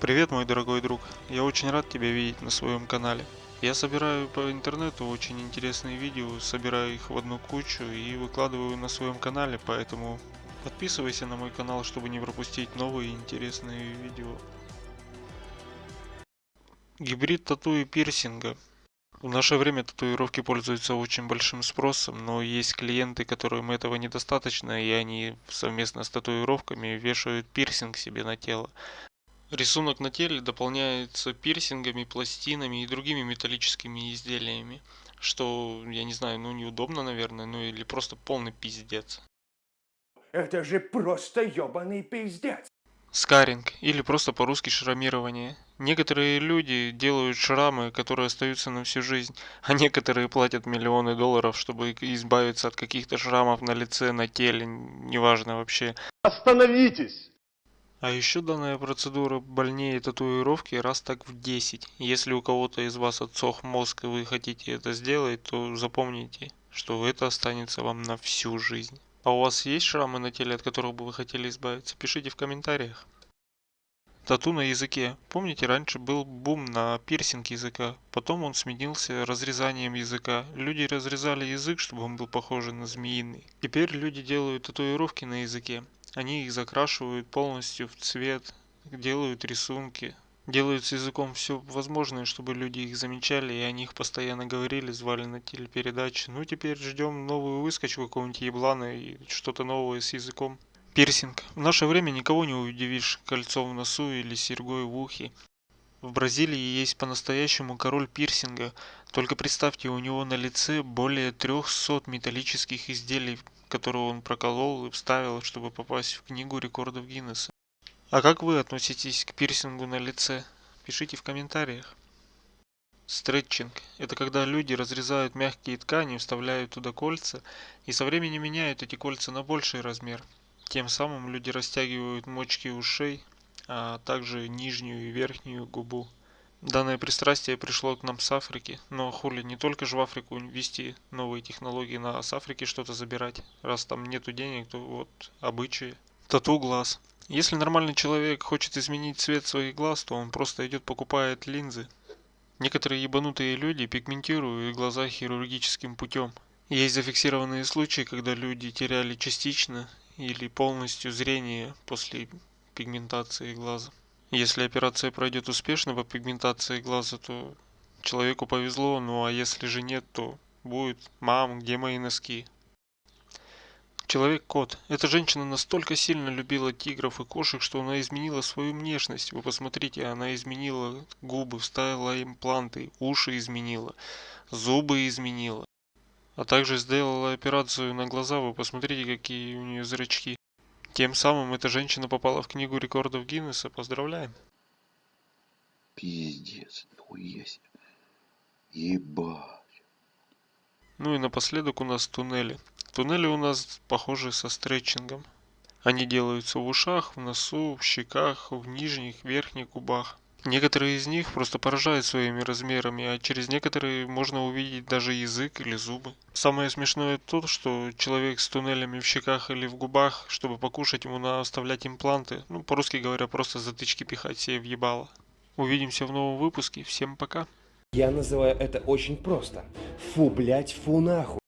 Привет, мой дорогой друг. Я очень рад тебя видеть на своем канале. Я собираю по интернету очень интересные видео, собираю их в одну кучу и выкладываю на своем канале, поэтому подписывайся на мой канал, чтобы не пропустить новые интересные видео. Гибрид тату и пирсинга. В наше время татуировки пользуются очень большим спросом, но есть клиенты, которым этого недостаточно, и они совместно с татуировками вешают пирсинг себе на тело. Рисунок на теле дополняется пирсингами, пластинами и другими металлическими изделиями, что, я не знаю, ну неудобно, наверное, ну или просто полный пиздец. Это же просто ёбаный пиздец. Скаринг, или просто по-русски шрамирование. Некоторые люди делают шрамы, которые остаются на всю жизнь, а некоторые платят миллионы долларов, чтобы избавиться от каких-то шрамов на лице, на теле, неважно вообще. Остановитесь! А еще данная процедура больнее татуировки раз так в 10. Если у кого-то из вас отсох мозг и вы хотите это сделать, то запомните, что это останется вам на всю жизнь. А у вас есть шрамы на теле, от которых бы вы хотели избавиться? Пишите в комментариях. Тату на языке. Помните, раньше был бум на пирсинг языка, потом он сменился разрезанием языка. Люди разрезали язык, чтобы он был похож на змеиный. Теперь люди делают татуировки на языке. Они их закрашивают полностью в цвет, делают рисунки, делают с языком все возможное, чтобы люди их замечали и о них постоянно говорили, звали на телепередачи. Ну теперь ждем новую выскочку какого-нибудь еблана и что-то новое с языком. Пирсинг. В наше время никого не удивишь кольцом в носу или серьгой в ухе. В Бразилии есть по-настоящему король пирсинга. Только представьте, у него на лице более 300 металлических изделий, которые он проколол и вставил, чтобы попасть в книгу рекордов Гиннесса. А как вы относитесь к пирсингу на лице? Пишите в комментариях. Стретчинг – это когда люди разрезают мягкие ткани, вставляют туда кольца и со временем меняют эти кольца на больший размер. Тем самым люди растягивают мочки ушей, а также нижнюю и верхнюю губу. Данное пристрастие пришло к нам с Африки, но хули не только же в Африку ввести новые технологии, на с Африки что-то забирать. Раз там нету денег, то вот обычаи. Тату глаз. Если нормальный человек хочет изменить цвет своих глаз, то он просто идет покупает линзы. Некоторые ебанутые люди пигментируют глаза хирургическим путем. Есть зафиксированные случаи, когда люди теряли частично или полностью зрение после пигментации глаза. Если операция пройдет успешно по пигментации глаза, то человеку повезло, ну а если же нет, то будет «Мам, где мои носки?» Человек-кот. Эта женщина настолько сильно любила тигров и кошек, что она изменила свою внешность. Вы посмотрите, она изменила губы, вставила импланты, уши изменила, зубы изменила. А также сделала операцию на глаза, вы посмотрите, какие у нее зрачки. Тем самым эта женщина попала в книгу рекордов Гиннесса. Поздравляем. Пиздец, нихуя себе. Ебать. Ну и напоследок у нас туннели. Туннели у нас похожи со стретчингом. Они делаются в ушах, в носу, в щеках, в нижних, верхних губах. Некоторые из них просто поражают своими размерами, а через некоторые можно увидеть даже язык или зубы. Самое смешное то, что человек с туннелями в щеках или в губах, чтобы покушать, ему надо оставлять импланты. Ну, по-русски говоря, просто затычки пихать себе в ебало. Увидимся в новом выпуске. Всем пока. Я называю это очень просто. Фу, блять, фу нахуй.